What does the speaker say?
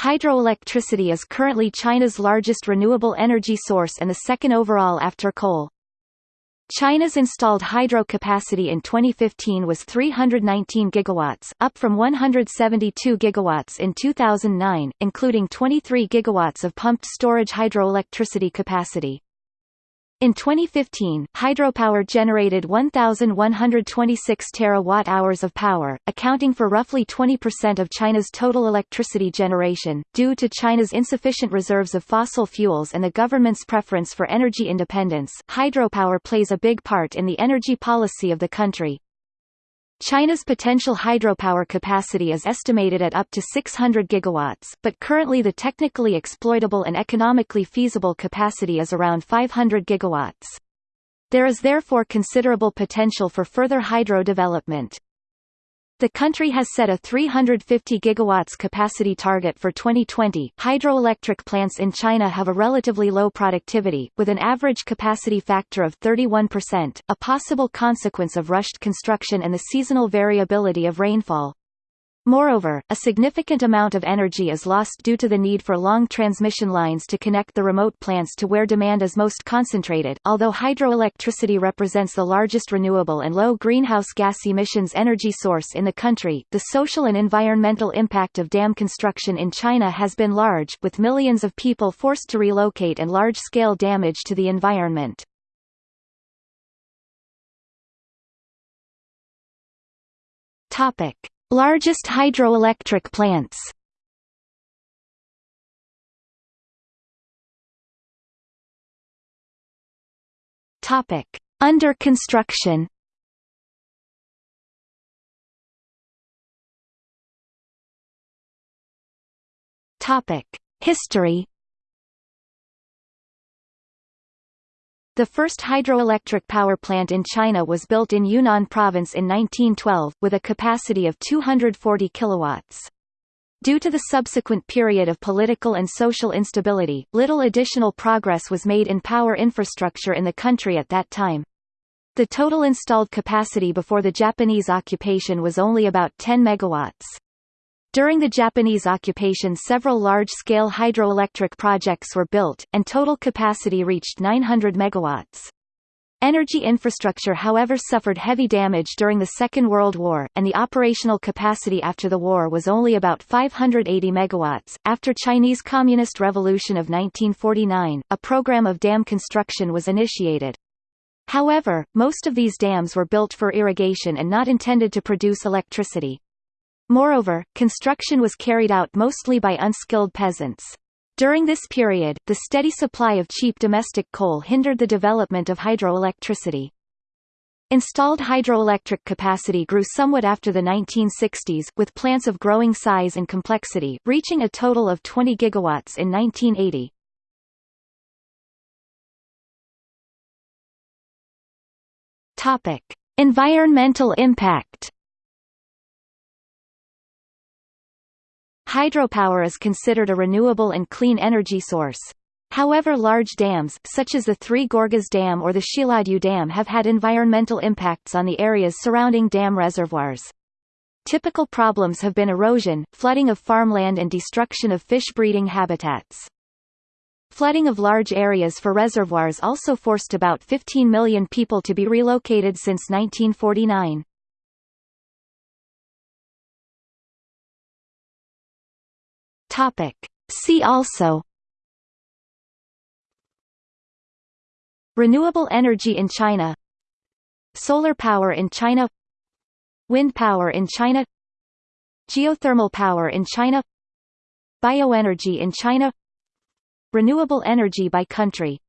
Hydroelectricity is currently China's largest renewable energy source and the second overall after coal. China's installed hydro capacity in 2015 was 319 gigawatts, up from 172 gigawatts in 2009, including 23 gigawatts of pumped storage hydroelectricity capacity. In 2015, hydropower generated 1,126 terawatt-hours of power, accounting for roughly 20% of China's total electricity generation. Due to China's insufficient reserves of fossil fuels and the government's preference for energy independence, hydropower plays a big part in the energy policy of the country. China's potential hydropower capacity is estimated at up to 600 gigawatts, but currently the technically exploitable and economically feasible capacity is around 500 gigawatts. There is therefore considerable potential for further hydro development. The country has set a 350 gigawatts capacity target for 2020. Hydroelectric plants in China have a relatively low productivity, with an average capacity factor of 31%, a possible consequence of rushed construction and the seasonal variability of rainfall. Moreover, a significant amount of energy is lost due to the need for long transmission lines to connect the remote plants to where demand is most concentrated. Although hydroelectricity represents the largest renewable and low greenhouse gas emissions energy source in the country, the social and environmental impact of dam construction in China has been large, with millions of people forced to relocate and large-scale damage to the environment. Topic. Largest hydroelectric plants Topic. Under construction Topic. History The first hydroelectric power plant in China was built in Yunnan province in 1912, with a capacity of 240 kilowatts. Due to the subsequent period of political and social instability, little additional progress was made in power infrastructure in the country at that time. The total installed capacity before the Japanese occupation was only about 10 megawatts. During the Japanese occupation several large-scale hydroelectric projects were built, and total capacity reached 900 megawatts. Energy infrastructure however suffered heavy damage during the Second World War, and the operational capacity after the war was only about 580 megawatts. After Chinese Communist Revolution of 1949, a program of dam construction was initiated. However, most of these dams were built for irrigation and not intended to produce electricity. Moreover, construction was carried out mostly by unskilled peasants. During this period, the steady supply of cheap domestic coal hindered the development of hydroelectricity. Installed hydroelectric capacity grew somewhat after the 1960s, with plants of growing size and complexity, reaching a total of 20 gigawatts in 1980. Topic: Environmental impact. Hydropower is considered a renewable and clean energy source. However large dams, such as the Three Gorges Dam or the Xiluodu Dam have had environmental impacts on the areas surrounding dam reservoirs. Typical problems have been erosion, flooding of farmland and destruction of fish breeding habitats. Flooding of large areas for reservoirs also forced about 15 million people to be relocated since 1949. Topic. See also. Renewable energy in China. Solar power in China. Wind power in China. Geothermal power in China. Bioenergy in China. Renewable energy by country